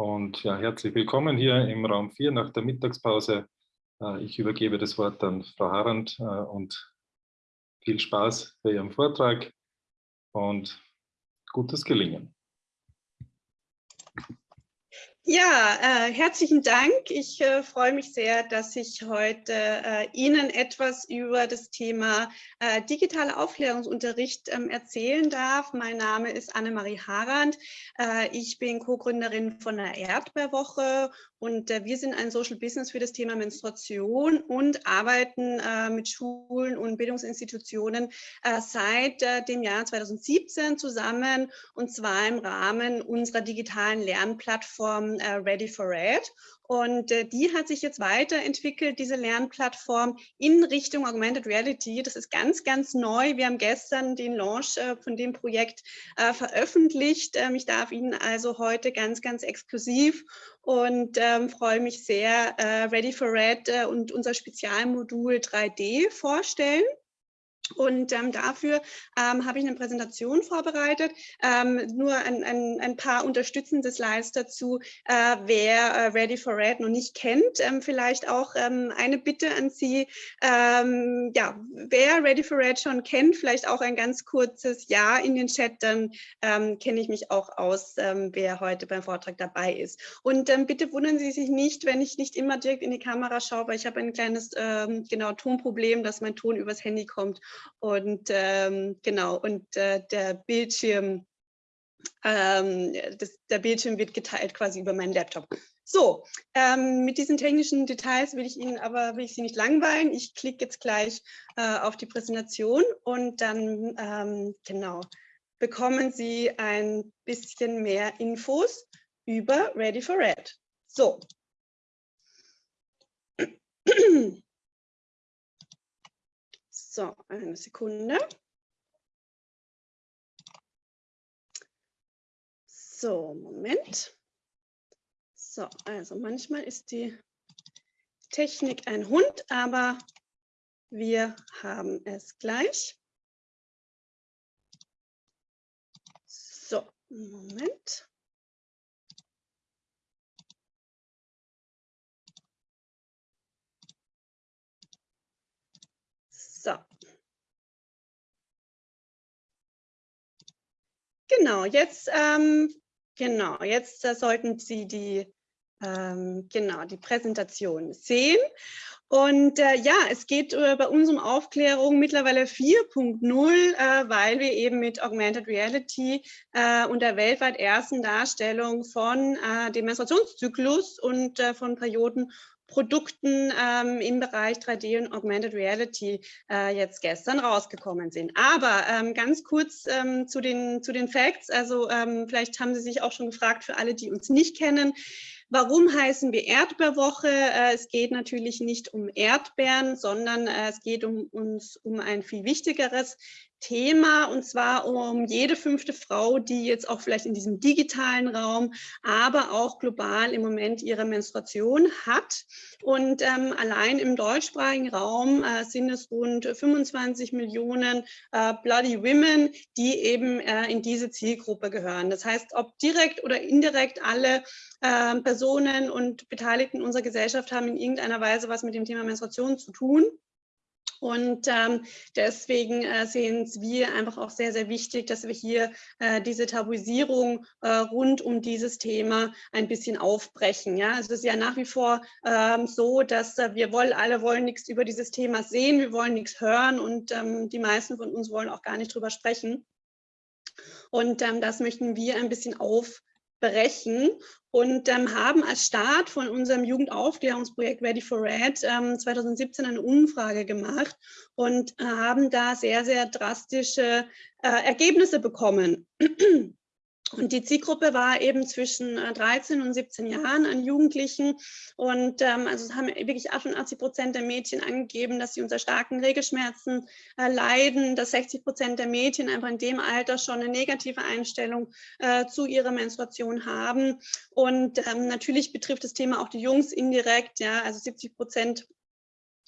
Und ja, herzlich willkommen hier im Raum 4 nach der Mittagspause. Äh, ich übergebe das Wort an Frau Harand äh, und viel Spaß bei Ihrem Vortrag und gutes Gelingen. Ja, äh, herzlichen Dank. Ich äh, freue mich sehr, dass ich heute äh, Ihnen etwas über das Thema äh, digitaler Aufklärungsunterricht ähm, erzählen darf. Mein Name ist Annemarie Harand. Äh, ich bin Co-Gründerin von der Erdbeerwoche und äh, wir sind ein Social Business für das Thema Menstruation und arbeiten mit Schulen und Bildungsinstitutionen seit dem Jahr 2017 zusammen und zwar im Rahmen unserer digitalen Lernplattform äh, Ready for Red. Und äh, die hat sich jetzt weiterentwickelt, diese Lernplattform in Richtung Augmented Reality. Das ist ganz, ganz neu. Wir haben gestern den Launch äh, von dem Projekt äh, veröffentlicht. Ähm, ich darf Ihnen also heute ganz, ganz exklusiv und ähm, freue mich sehr, äh, Ready for Red äh, und unser Spezialmodul 3D vorstellen. Und ähm, dafür ähm, habe ich eine Präsentation vorbereitet. Ähm, nur ein, ein, ein, paar unterstützende Slides dazu, äh, wer äh, Ready for Red noch nicht kennt. Ähm, vielleicht auch ähm, eine Bitte an Sie, ähm, ja, wer Ready for Red schon kennt, vielleicht auch ein ganz kurzes Ja in den Chat, dann kenne ich mich auch aus, wer heute beim Vortrag dabei ist. Und bitte wundern Sie sich nicht, wenn ich nicht immer direkt in die Kamera schaue, weil ich habe ein kleines genau Tonproblem, dass mein Ton übers Handy kommt und ähm, genau, und äh, der Bildschirm, ähm, das, der Bildschirm wird geteilt quasi über meinen Laptop. So, ähm, mit diesen technischen Details will ich Ihnen aber will ich Sie nicht langweilen. Ich klicke jetzt gleich äh, auf die Präsentation und dann ähm, genau bekommen Sie ein bisschen mehr Infos über Ready for Red. So. So, eine Sekunde. So, Moment. So, also manchmal ist die Technik ein Hund, aber wir haben es gleich. So, Moment. So. Genau, jetzt, ähm, genau, jetzt äh, sollten Sie die, ähm, genau, die Präsentation sehen. Und äh, ja, es geht äh, bei uns um Aufklärung mittlerweile 4.0, äh, weil wir eben mit Augmented Reality äh, und der weltweit ersten Darstellung von äh, dem Menstruationszyklus und äh, von Perioden Produkten ähm, im Bereich 3D und Augmented Reality äh, jetzt gestern rausgekommen sind. Aber ähm, ganz kurz ähm, zu, den, zu den Facts. Also ähm, vielleicht haben Sie sich auch schon gefragt, für alle, die uns nicht kennen, Warum heißen wir Erdbeerwoche? Äh, es geht natürlich nicht um Erdbeeren, sondern äh, es geht um uns um ein viel wichtigeres Thema und zwar um jede fünfte Frau, die jetzt auch vielleicht in diesem digitalen Raum, aber auch global im Moment ihre Menstruation hat. Und ähm, allein im deutschsprachigen Raum äh, sind es rund 25 Millionen äh, Bloody Women, die eben äh, in diese Zielgruppe gehören. Das heißt, ob direkt oder indirekt alle äh, Personen und Beteiligten unserer Gesellschaft haben in irgendeiner Weise was mit dem Thema Menstruation zu tun. Und ähm, deswegen äh, sehen wir einfach auch sehr, sehr wichtig, dass wir hier äh, diese Tabuisierung äh, rund um dieses Thema ein bisschen aufbrechen. Ja? Also es ist ja nach wie vor ähm, so, dass äh, wir wollen, alle wollen nichts über dieses Thema sehen, wir wollen nichts hören und ähm, die meisten von uns wollen auch gar nicht drüber sprechen. Und ähm, das möchten wir ein bisschen aufbrechen und ähm, haben als Start von unserem Jugendaufklärungsprojekt Ready for Red ähm, 2017 eine Umfrage gemacht und äh, haben da sehr, sehr drastische äh, Ergebnisse bekommen. Und die Zielgruppe war eben zwischen 13 äh, und 17 Jahren an Jugendlichen. Und ähm, also haben wirklich 88 Prozent der Mädchen angegeben, dass sie unter starken Regelschmerzen äh, leiden, dass 60 Prozent der Mädchen einfach in dem Alter schon eine negative Einstellung äh, zu ihrer Menstruation haben. Und ähm, natürlich betrifft das Thema auch die Jungs indirekt. Ja, also 70 Prozent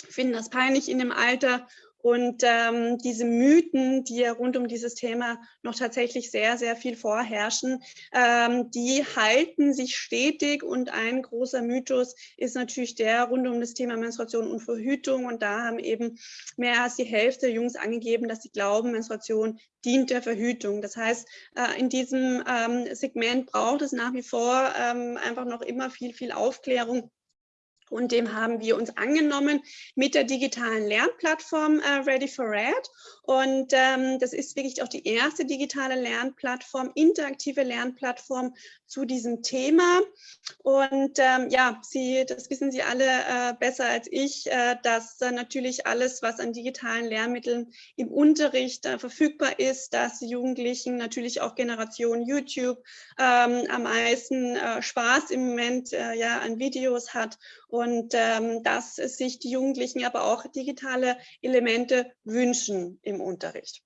finden das peinlich in dem Alter Und ähm, diese Mythen, die ja rund um dieses Thema noch tatsächlich sehr, sehr viel vorherrschen, ähm, die halten sich stetig. Und ein großer Mythos ist natürlich der rund um das Thema Menstruation und Verhütung. Und da haben eben mehr als die Hälfte Jungs angegeben, dass sie glauben, Menstruation dient der Verhütung. Das heißt, äh, in diesem ähm, Segment braucht es nach wie vor ähm, einfach noch immer viel, viel Aufklärung und dem haben wir uns angenommen mit der digitalen Lernplattform äh, Ready for Red. Und ähm, das ist wirklich auch die erste digitale Lernplattform, interaktive Lernplattform zu diesem Thema. Und ähm, ja, Sie, das wissen Sie alle äh, besser als ich, äh, dass äh, natürlich alles, was an digitalen Lehrmitteln im Unterricht äh, verfügbar ist, dass Jugendlichen natürlich auch Generation YouTube ähm, am meisten äh, Spaß im Moment ja an Videos hat ähm, dass sich die Jugendlichen aber auch digitale Elemente wünschen im Unterricht.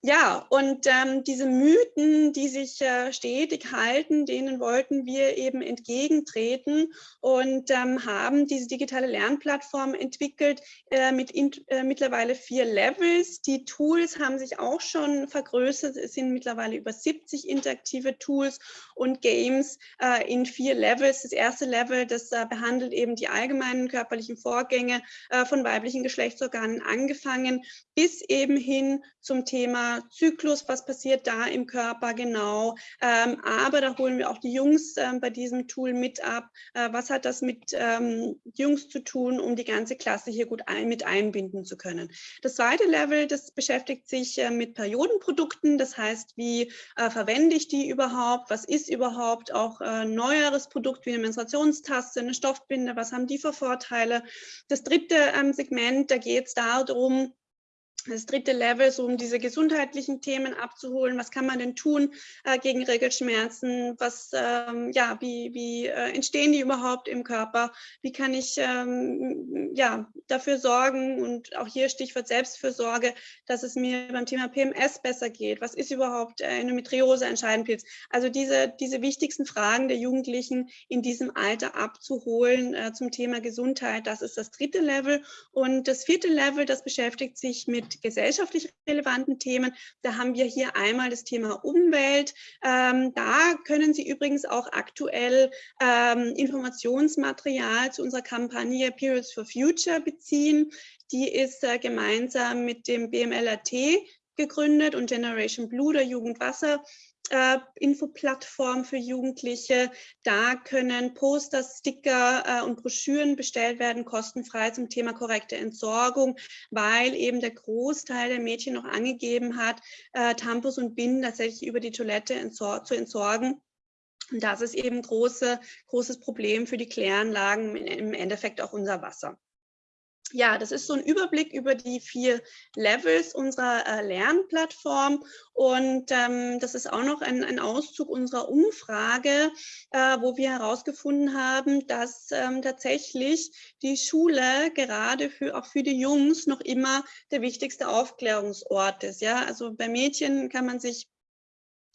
Ja, und ähm, diese Mythen, die sich äh, stetig halten, denen wollten wir eben entgegentreten und ähm, haben diese digitale Lernplattform entwickelt äh, mit in, äh, mittlerweile vier Levels. Die Tools haben sich auch schon vergrößert. Es sind mittlerweile über 70 interaktive Tools und Games äh, in vier Levels. Das erste Level, das äh, behandelt eben die allgemeinen körperlichen Vorgänge äh, von weiblichen Geschlechtsorganen angefangen bis eben hin zum Thema Zyklus, was passiert da im Körper genau. Ähm, aber da holen wir auch die Jungs ähm, bei diesem Tool mit ab. Äh, was hat das mit ähm, Jungs zu tun, um die ganze Klasse hier gut ein, mit einbinden zu können. Das zweite Level, das beschäftigt sich äh, mit Periodenprodukten. Das heißt, wie äh, verwende ich die überhaupt? Was ist überhaupt auch äh, neueres Produkt wie eine Menstruationstaste, eine Stoffbinde? Was haben die für Vorteile? Das dritte ähm, Segment, da geht es darum, das dritte Level, so um diese gesundheitlichen Themen abzuholen. Was kann man denn tun äh, gegen Regelschmerzen? Was, ähm, ja, wie, wie äh, entstehen die überhaupt im Körper? Wie kann ich ähm, ja, dafür sorgen und auch hier Stichwort Selbstfürsorge, dass es mir beim Thema PMS besser geht? Was ist überhaupt äh, Endometriose, ein Scheidenpilz? Also diese, diese wichtigsten Fragen der Jugendlichen in diesem Alter abzuholen äh, zum Thema Gesundheit, das ist das dritte Level. Und das vierte Level, das beschäftigt sich mit gesellschaftlich relevanten Themen. Da haben wir hier einmal das Thema Umwelt. Ähm, da können Sie übrigens auch aktuell ähm, Informationsmaterial zu unserer Kampagne Periods for Future beziehen. Die ist äh, gemeinsam mit dem BMLAT gegründet und Generation Blue, der Jugendwasser äh, Infoplattform für Jugendliche. Da können Poster, Sticker äh, und Broschüren bestellt werden, kostenfrei zum Thema korrekte Entsorgung, weil eben der Großteil der Mädchen noch angegeben hat, äh, Tampons und Binden tatsächlich über die Toilette entsor zu entsorgen. Und das ist eben große, großes Problem für die Kläranlagen, im Endeffekt auch unser Wasser ja, das ist so ein Überblick über die vier Levels unserer äh, Lernplattform und ähm, das ist auch noch ein, ein Auszug unserer Umfrage, äh, wo wir herausgefunden haben, dass ähm, tatsächlich die Schule gerade für, auch für die Jungs noch immer der wichtigste Aufklärungsort ist. Ja, also bei Mädchen kann man sich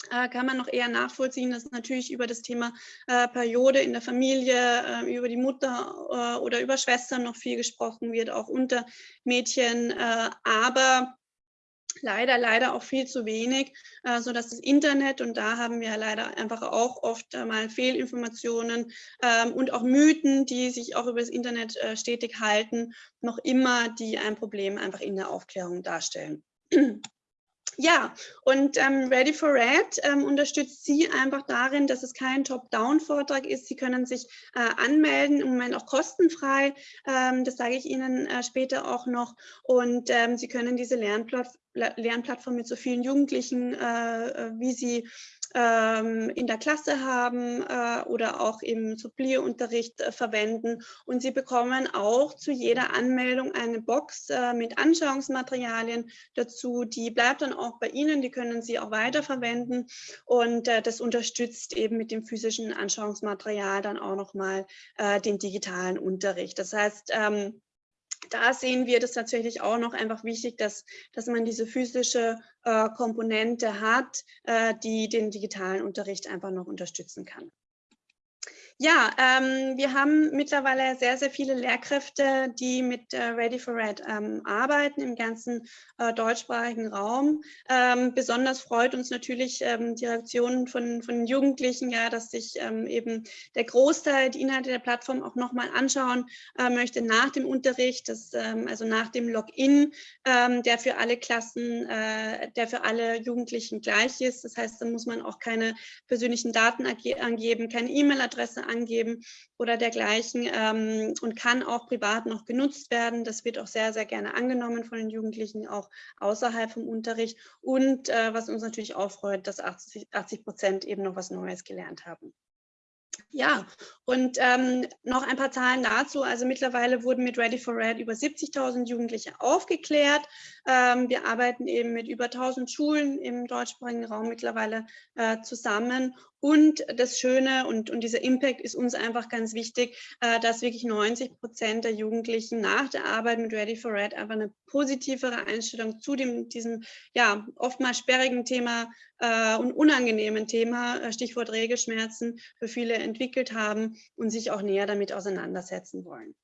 kann man noch eher nachvollziehen, dass natürlich über das Thema äh, Periode in der Familie, äh, über die Mutter äh, oder über Schwestern noch viel gesprochen wird, auch unter Mädchen. Äh, aber leider, leider auch viel zu wenig, äh, so dass das Internet, und da haben wir leider einfach auch oft mal Fehlinformationen ähm, und auch Mythen, die sich auch über das Internet stetig halten, noch immer die ein Problem einfach in der Aufklärung darstellen. Ja, und ähm, Ready for Red ähm, unterstützt Sie einfach darin, dass es kein Top-Down-Vortrag ist. Sie können sich äh, anmelden, im Moment auch kostenfrei. Ähm, das sage ich Ihnen äh, später auch noch. Und ähm, Sie können diese Lernplatt Lernplattform mit so vielen Jugendlichen, äh, äh wie Sie ähm, in der Klasse haben äh, oder auch im Supplierunterricht äh, verwenden. Und Sie bekommen auch zu jeder Anmeldung eine Box äh, mit Anschauungsmaterialien dazu. Die bleibt dann auch bei Ihnen, die können Sie auch weiterverwenden. Und äh, das unterstützt eben mit dem physischen Anschauungsmaterial dann auch nochmal äh, den digitalen Unterricht. Das heißt, ähm, da sehen wir das tatsächlich auch noch einfach wichtig, dass, dass man diese physische äh, Komponente hat, äh, die den digitalen Unterricht einfach noch unterstützen kann. Ja, ähm, wir haben mittlerweile sehr, sehr viele Lehrkräfte, die mit äh, Ready for Red ähm, arbeiten im ganzen äh, deutschsprachigen Raum. Ähm, besonders freut uns natürlich ähm, die Reaktion von, von Jugendlichen, ja, dass sich ähm, eben der Großteil die Inhalte der Plattform auch nochmal anschauen äh, möchte nach dem Unterricht, das, ähm, also nach dem Login, der für alle Klassen, äh, der für alle Jugendlichen gleich ist. Das heißt, da muss man auch keine persönlichen Daten angeben, keine E-Mail-Adresse angeben oder dergleichen ähm, und kann auch privat noch genutzt werden. Das wird auch sehr, sehr gerne angenommen von den Jugendlichen, auch außerhalb vom Unterricht. Und äh, was uns natürlich auch freut, dass 80 Prozent eben noch was Neues gelernt haben. Ja, und ähm, noch ein paar Zahlen dazu. Also mittlerweile wurden mit Ready for Red über 70.000 Jugendliche aufgeklärt. Ähm, wir arbeiten eben mit über 1.000 Schulen im deutschsprachigen Raum mittlerweile äh, zusammen und das Schöne und, und dieser Impact ist uns einfach ganz wichtig, äh, dass wirklich 90 Prozent der Jugendlichen nach der Arbeit mit Ready for Red einfach eine positivere Einstellung zu dem, diesem ja oftmals sperrigen Thema äh, und unangenehmen Thema, äh, Stichwort Regelschmerzen, für viele entwickelt haben und sich auch näher damit auseinandersetzen wollen.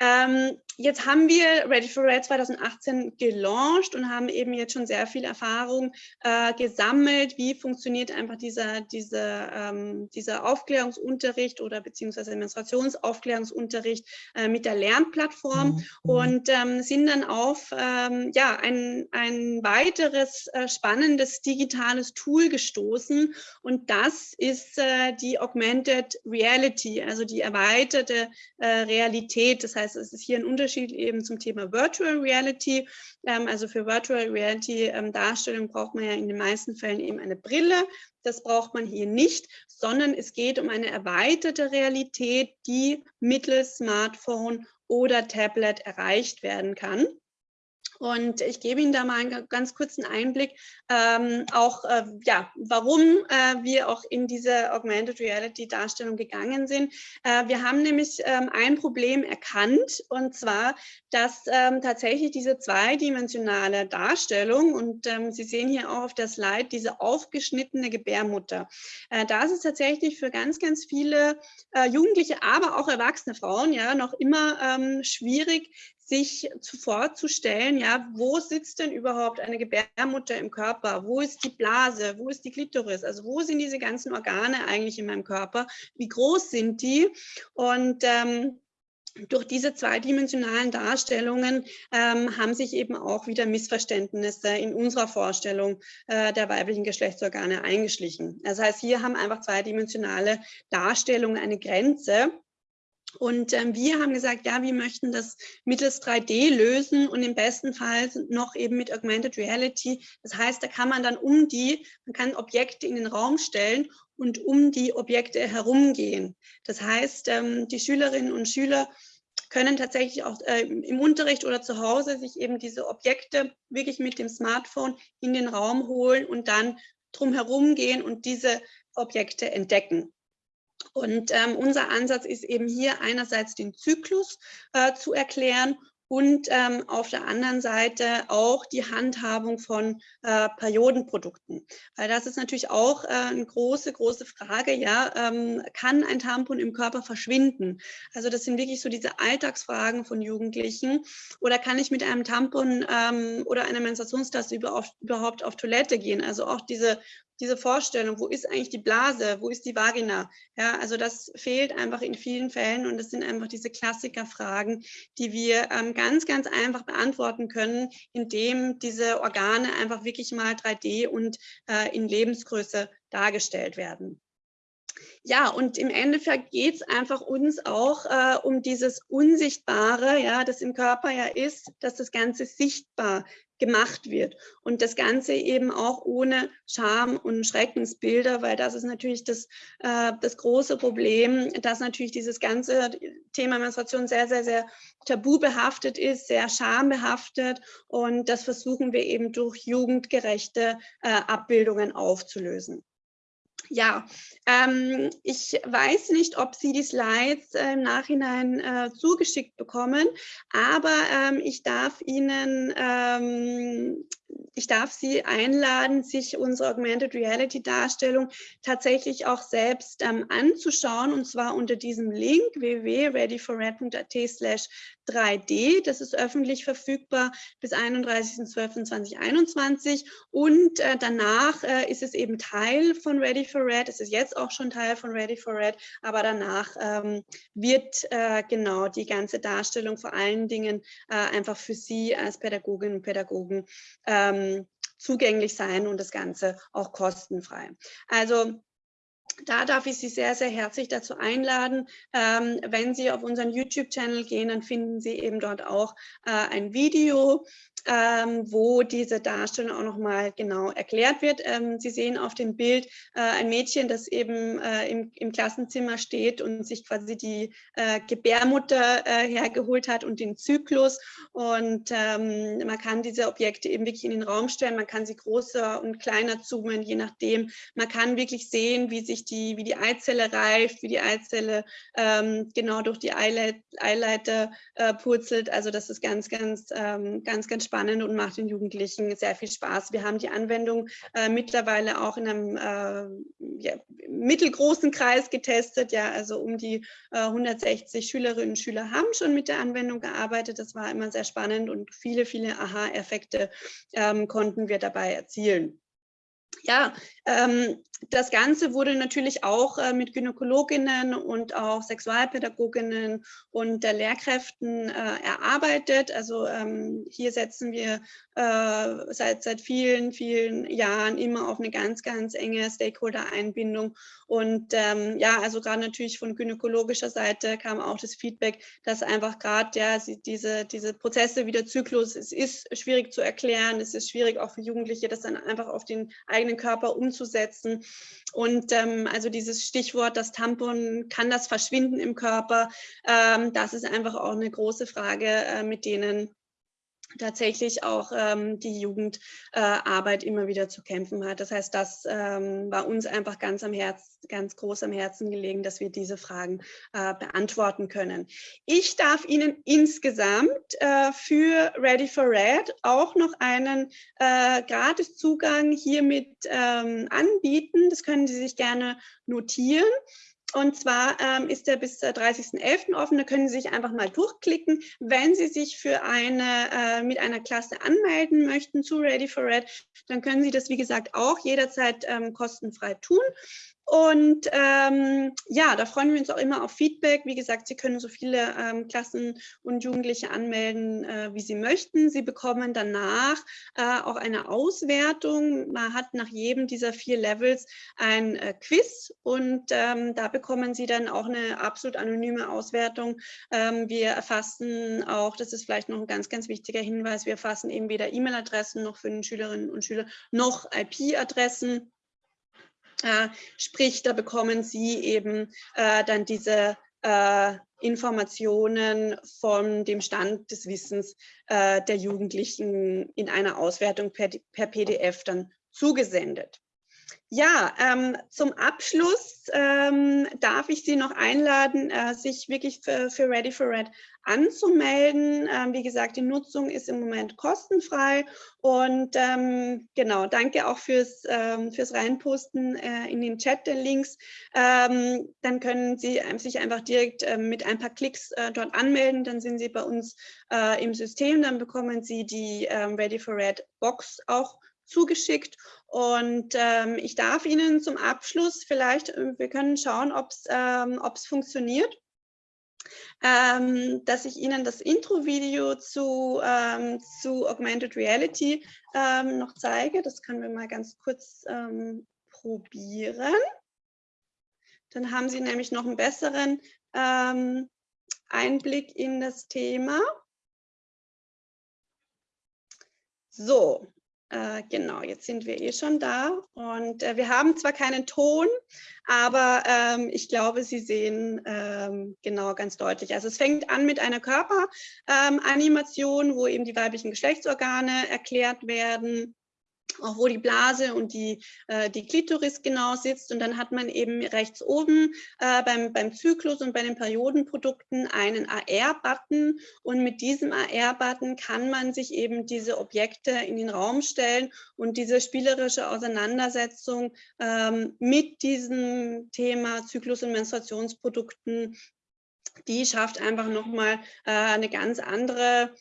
Ähm, jetzt haben wir Ready for Red 2018 gelauncht und haben eben jetzt schon sehr viel Erfahrung äh, gesammelt, wie funktioniert einfach dieser, dieser, ähm, dieser Aufklärungsunterricht oder beziehungsweise Menstruationsaufklärungsunterricht äh, mit der Lernplattform mhm. und ähm, sind dann auf ähm, ja, ein, ein weiteres äh, spannendes digitales Tool gestoßen und das ist äh, die Augmented Reality, also die erweiterte äh, Realität. Das heißt, heißt, es ist hier ein Unterschied eben zum Thema Virtual Reality. Ähm, also für Virtual Reality ähm, Darstellung braucht man ja in den meisten Fällen eben eine Brille. Das braucht man hier nicht, sondern es geht um eine erweiterte Realität, die mittels Smartphone oder Tablet erreicht werden kann. Und ich gebe Ihnen da mal einen ganz kurzen Einblick, ähm, auch äh, ja, warum äh, wir auch in diese Augmented Reality Darstellung gegangen sind. Äh, wir haben nämlich ähm, ein Problem erkannt und zwar, dass ähm, tatsächlich diese zweidimensionale Darstellung und ähm, Sie sehen hier auch auf der Slide diese aufgeschnittene Gebärmutter. Äh, das ist tatsächlich für ganz, ganz viele äh, Jugendliche, aber auch erwachsene Frauen ja noch immer ähm, schwierig, sich vorzustellen, ja, wo sitzt denn überhaupt eine Gebärmutter im Körper? Wo ist die Blase? Wo ist die Klitoris? Also wo sind diese ganzen Organe eigentlich in meinem Körper? Wie groß sind die? Und ähm, durch diese zweidimensionalen Darstellungen ähm, haben sich eben auch wieder Missverständnisse in unserer Vorstellung äh, der weiblichen Geschlechtsorgane eingeschlichen. Das heißt, hier haben einfach zweidimensionale Darstellungen eine Grenze und ähm, wir haben gesagt, ja, wir möchten das mittels 3D lösen und im besten Fall noch eben mit Augmented Reality. Das heißt, da kann man dann um die, man kann Objekte in den Raum stellen und um die Objekte herumgehen. Das heißt, ähm, die Schülerinnen und Schüler können tatsächlich auch äh, im Unterricht oder zu Hause sich eben diese Objekte wirklich mit dem Smartphone in den Raum holen und dann drumherum gehen und diese Objekte entdecken. Und ähm, unser Ansatz ist eben hier einerseits den Zyklus äh, zu erklären und ähm, auf der anderen Seite auch die Handhabung von äh, Periodenprodukten. Weil das ist natürlich auch äh, eine große, große Frage. Ja, ähm, kann ein Tampon im Körper verschwinden? Also das sind wirklich so diese Alltagsfragen von Jugendlichen. Oder kann ich mit einem Tampon ähm, oder einer Menstruationstasse überhaupt auf Toilette gehen? Also auch diese diese Vorstellung, wo ist eigentlich die Blase, wo ist die Vagina? Ja, also das fehlt einfach in vielen Fällen und das sind einfach diese Klassikerfragen, die wir ähm, ganz, ganz einfach beantworten können, indem diese Organe einfach wirklich mal 3D und äh, in Lebensgröße dargestellt werden. Ja, und im Endeffekt geht es einfach uns auch äh, um dieses Unsichtbare, ja, das im Körper ja ist, dass das Ganze sichtbar gemacht wird. Und das Ganze eben auch ohne Scham und Schreckensbilder, weil das ist natürlich das, äh, das große Problem, dass natürlich dieses ganze Thema Menstruation sehr, sehr, sehr tabu behaftet ist, sehr schambehaftet. Und das versuchen wir eben durch jugendgerechte äh, Abbildungen aufzulösen. Ja, ähm, ich weiß nicht, ob Sie die Slides äh, im Nachhinein äh, zugeschickt bekommen, aber ähm, ich darf Ihnen ähm, ich darf Sie einladen, sich unsere Augmented Reality Darstellung tatsächlich auch selbst ähm, anzuschauen und zwar unter diesem Link www.readyforred.at slash 3D. Das ist öffentlich verfügbar bis 31.12.2021 und äh, danach äh, ist es eben Teil von Ready for Red. Es ist jetzt auch schon Teil von Ready for Red, aber danach ähm, wird äh, genau die ganze Darstellung vor allen Dingen äh, einfach für Sie als Pädagoginnen und Pädagogen ähm, zugänglich sein und das Ganze auch kostenfrei. Also da darf ich Sie sehr, sehr herzlich dazu einladen. Ähm, wenn Sie auf unseren YouTube-Channel gehen, dann finden Sie eben dort auch äh, ein Video, ähm, wo diese Darstellung auch nochmal genau erklärt wird. Ähm, Sie sehen auf dem Bild äh, ein Mädchen, das eben äh, im, im, Klassenzimmer steht und sich quasi die äh, Gebärmutter äh, hergeholt hat und den Zyklus. Und ähm, man kann diese Objekte eben wirklich in den Raum stellen. Man kann sie größer und kleiner zoomen, je nachdem. Man kann wirklich sehen, wie sich die, wie die Eizelle reift, wie die Eizelle ähm, genau durch die Eileiter äh, purzelt. Also das ist ganz, ganz, ähm, ganz, ganz spannend und macht den Jugendlichen sehr viel Spaß. Wir haben die Anwendung äh, mittlerweile auch in einem äh, ja, mittelgroßen Kreis getestet. Ja, also um die 160 äh, Schülerinnen und Schüler haben schon mit der Anwendung gearbeitet. Das war immer sehr spannend und viele, viele Aha-Effekte ähm, konnten wir dabei erzielen. Ja, ähm, das Ganze wurde natürlich auch äh, mit Gynäkologinnen und auch Sexualpädagoginnen und der Lehrkräften äh, erarbeitet. Also ähm, hier setzen wir äh, seit, seit vielen, vielen Jahren immer auf eine ganz, ganz enge Stakeholder-Einbindung. Und ähm, ja, also gerade natürlich von gynäkologischer Seite kam auch das Feedback, dass einfach gerade ja, diese, diese Prozesse wie der Zyklus, es ist schwierig zu erklären, es ist schwierig auch für Jugendliche, das dann einfach auf den eigenen Körper umzusetzen. Und ähm, also dieses Stichwort, das Tampon, kann das verschwinden im Körper? Ähm, das ist einfach auch eine große Frage, äh, mit denen tatsächlich auch ähm, die Jugendarbeit äh, immer wieder zu kämpfen hat. Das heißt, das ähm, war uns einfach ganz am Herz, ganz groß am Herzen gelegen, dass wir diese Fragen äh, beantworten können. Ich darf Ihnen insgesamt äh, für Ready for Red auch noch einen äh, Gratiszugang hiermit ähm, anbieten. Das können Sie sich gerne notieren. Und zwar ähm, ist der bis 30.11. offen. Da können Sie sich einfach mal durchklicken. Wenn Sie sich für eine, äh, mit einer Klasse anmelden möchten zu Ready for Red, dann können Sie das, wie gesagt, auch jederzeit ähm, kostenfrei tun. Und ähm, ja, da freuen wir uns auch immer auf Feedback. Wie gesagt, Sie können so viele ähm, Klassen und Jugendliche anmelden, äh, wie Sie möchten. Sie bekommen danach äh, auch eine Auswertung. Man hat nach jedem dieser vier Levels ein äh, Quiz und ähm, da bekommen Sie dann auch eine absolut anonyme Auswertung. Ähm, wir erfassen auch, das ist vielleicht noch ein ganz, ganz wichtiger Hinweis, wir erfassen eben weder E-Mail-Adressen noch für den Schülerinnen und Schüler noch IP-Adressen. Äh, sprich, da bekommen Sie eben äh, dann diese äh, Informationen von dem Stand des Wissens äh, der Jugendlichen in einer Auswertung per, per PDF dann zugesendet. Ja, ähm, zum Abschluss ähm, darf ich Sie noch einladen, äh, sich wirklich für, für, Ready for Red anzumelden. Ähm, wie gesagt, die Nutzung ist im Moment kostenfrei und ähm, genau, danke auch fürs, ähm, fürs Reinposten äh, in den Chat der Links. Ähm, dann können Sie sich einfach direkt äh, mit ein paar Klicks äh, dort anmelden, dann sind Sie bei uns äh, im System, dann bekommen Sie die Ready for Red Box auch zugeschickt. Und ähm, ich darf Ihnen zum Abschluss vielleicht, äh, wir können schauen, ob es ähm, funktioniert, ähm, dass ich Ihnen das Intro-Video zu, ähm, zu Augmented Reality ähm, noch zeige. Das können wir mal ganz kurz ähm, probieren. Dann haben Sie nämlich noch einen besseren ähm, Einblick in das Thema. So, äh, genau, jetzt sind wir eh schon da und äh, wir haben zwar keinen Ton, aber ähm, ich glaube, Sie sehen ähm, genau ganz deutlich. Also es fängt an mit einer Körperanimation, ähm, wo eben die weiblichen Geschlechtsorgane erklärt werden. Auch wo die Blase und die, äh, die Klitoris genau sitzt. Und dann hat man eben rechts oben äh, beim, beim Zyklus und bei den Periodenprodukten einen AR-Button. Und mit diesem AR-Button kann man sich eben diese Objekte in den Raum stellen und diese spielerische Auseinandersetzung ähm, mit diesem Thema Zyklus- und Menstruationsprodukten, die schafft einfach nochmal äh, eine ganz andere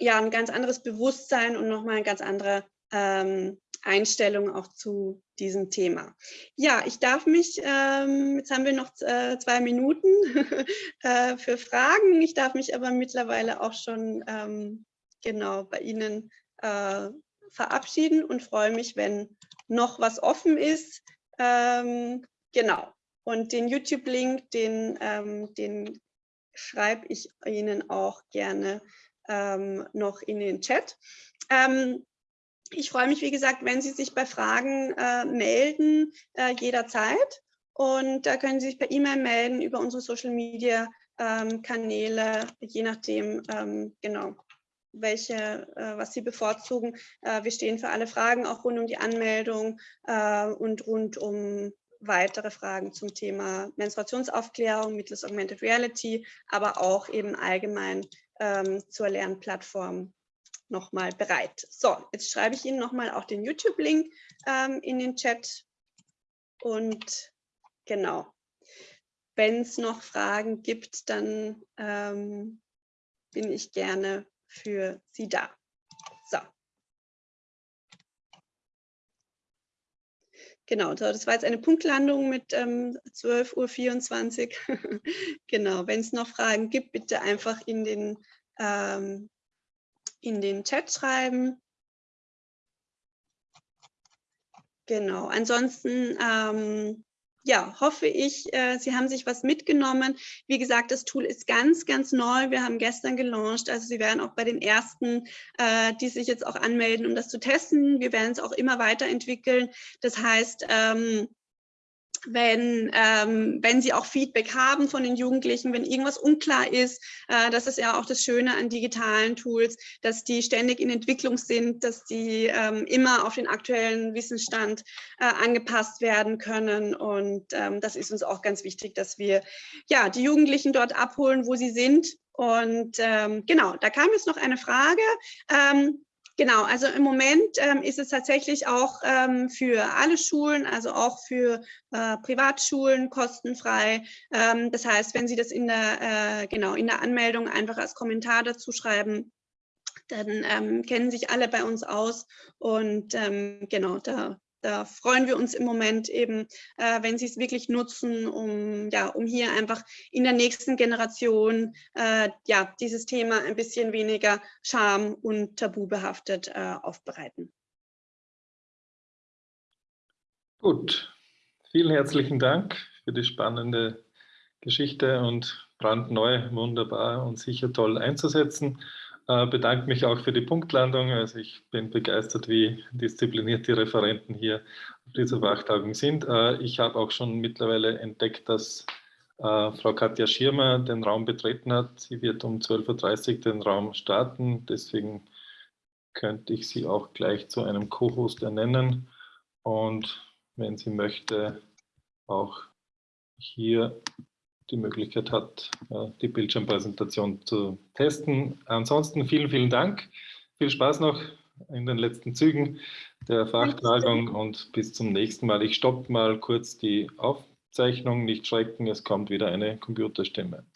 ja, ein ganz anderes Bewusstsein und nochmal eine ganz andere ähm, Einstellung auch zu diesem Thema. Ja, ich darf mich, ähm, jetzt haben wir noch äh, zwei Minuten äh, für Fragen. Ich darf mich aber mittlerweile auch schon ähm, genau bei Ihnen äh, verabschieden und freue mich, wenn noch was offen ist. Ähm, genau. Und den YouTube-Link, den, ähm, den schreibe ich Ihnen auch gerne ähm, noch in den Chat. Ähm, ich freue mich, wie gesagt, wenn Sie sich bei Fragen äh, melden, äh, jederzeit. Und da können Sie sich per E-Mail melden über unsere Social-Media-Kanäle, ähm, je nachdem, ähm, genau, welche, äh, was Sie bevorzugen. Äh, wir stehen für alle Fragen, auch rund um die Anmeldung äh, und rund um weitere Fragen zum Thema Menstruationsaufklärung mittels Augmented Reality, aber auch eben allgemein ähm, zur Lernplattform nochmal bereit. So, jetzt schreibe ich Ihnen nochmal auch den YouTube-Link ähm, in den Chat. Und genau, wenn es noch Fragen gibt, dann ähm, bin ich gerne für Sie da. So. Genau, so, das war jetzt eine Punktlandung mit ähm, 12.24 Uhr. genau, wenn es noch Fragen gibt, bitte einfach in den ähm, in den Chat schreiben. Genau, ansonsten ähm, ja, hoffe ich, äh, Sie haben sich was mitgenommen. Wie gesagt, das Tool ist ganz, ganz neu. Wir haben gestern gelauncht. Also Sie werden auch bei den ersten, äh, die sich jetzt auch anmelden, um das zu testen. Wir werden es auch immer weiterentwickeln. Das heißt, ähm, wenn, ähm, wenn sie auch Feedback haben von den Jugendlichen, wenn irgendwas unklar ist. Äh, das ist ja auch das Schöne an digitalen Tools, dass die ständig in Entwicklung sind, dass die ähm, immer auf den aktuellen Wissensstand äh, angepasst werden können. Und ähm, das ist uns auch ganz wichtig, dass wir ja, die Jugendlichen dort abholen, wo sie sind. Und ähm, genau, da kam jetzt noch eine Frage. Ähm, Genau, also im Moment ähm, ist es tatsächlich auch ähm, für alle Schulen, also auch für äh, Privatschulen kostenfrei. Ähm, das heißt, wenn Sie das in der, äh, genau, in der Anmeldung einfach als Kommentar dazu schreiben, dann ähm, kennen sich alle bei uns aus und ähm, genau, da da freuen wir uns im Moment eben, äh, wenn Sie es wirklich nutzen, um, ja, um hier einfach in der nächsten Generation äh, ja, dieses Thema ein bisschen weniger scham- und tabubehaftet äh, aufbereiten. Gut, vielen herzlichen Dank für die spannende Geschichte und brandneu, wunderbar und sicher toll einzusetzen. Äh, bedanke mich auch für die Punktlandung. Also ich bin begeistert, wie diszipliniert die Referenten hier auf dieser Fachtagung sind. Äh, ich habe auch schon mittlerweile entdeckt, dass äh, Frau Katja Schirmer den Raum betreten hat. Sie wird um 12.30 Uhr den Raum starten. Deswegen könnte ich sie auch gleich zu einem Co-Host ernennen. Und wenn sie möchte, auch hier die Möglichkeit hat, die Bildschirmpräsentation zu testen. Ansonsten vielen, vielen Dank. Viel Spaß noch in den letzten Zügen der Fachtagung und bis zum nächsten Mal. Ich stoppe mal kurz die Aufzeichnung. Nicht schrecken, es kommt wieder eine Computerstimme.